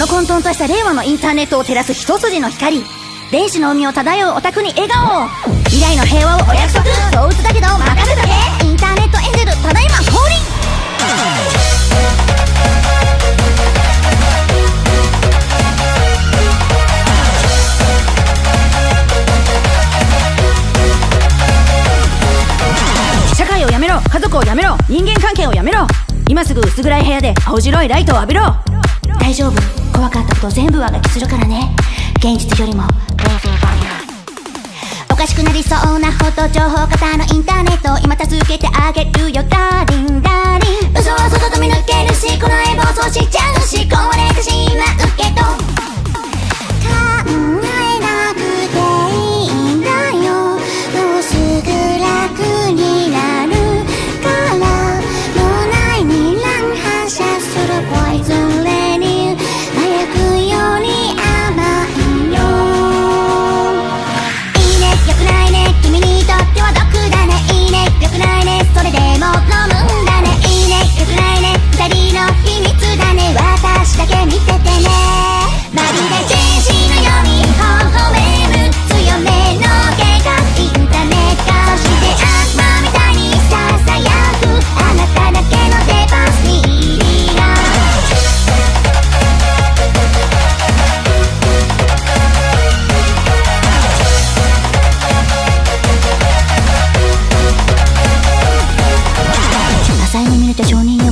の混沌とした令和のインターネットを照らす一筋の光。電子の海を漂うオタクに笑顔を未来の平和をお約束。そう打つだけど任せとけ。インターネットエンジェルただいま降臨。社会をやめろ。家族をやめろ。人間関係をやめろ。今すぐ薄暗い部屋で青白いライトを浴びろ。大丈夫。怖かったこと全部上書きするからね。現実よりもおかしくなりそうなほど情報型のインターネットを今助けてあげるよ。ダーリンダーリン。嘘は外と見抜けるしこの絵暴走しちゃうし壊れてしまうけど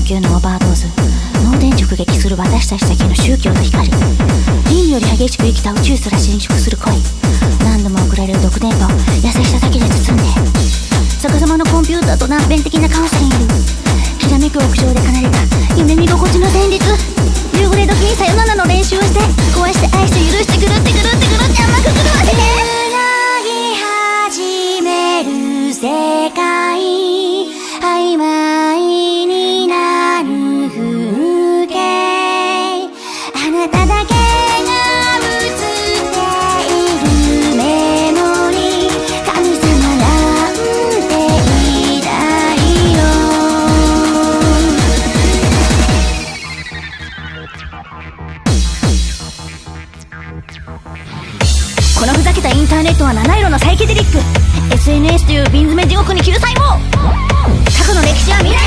承認欲求のオーバードーズ脳電直撃する私たちだけの宗教の光輪より激しく生きた宇宙すら侵食する恋何度も送られる毒電波を優しさだけで包んで逆さまのコンピューターと断片的なカウンセリングきらめく屋上で奏でた夢見心地の旋律夕暮れ時にさよならの練習をして壊して愛してターネットは七色のサイケデリック。SNS という瓶詰め地獄に救済も。過去の歴史は未来。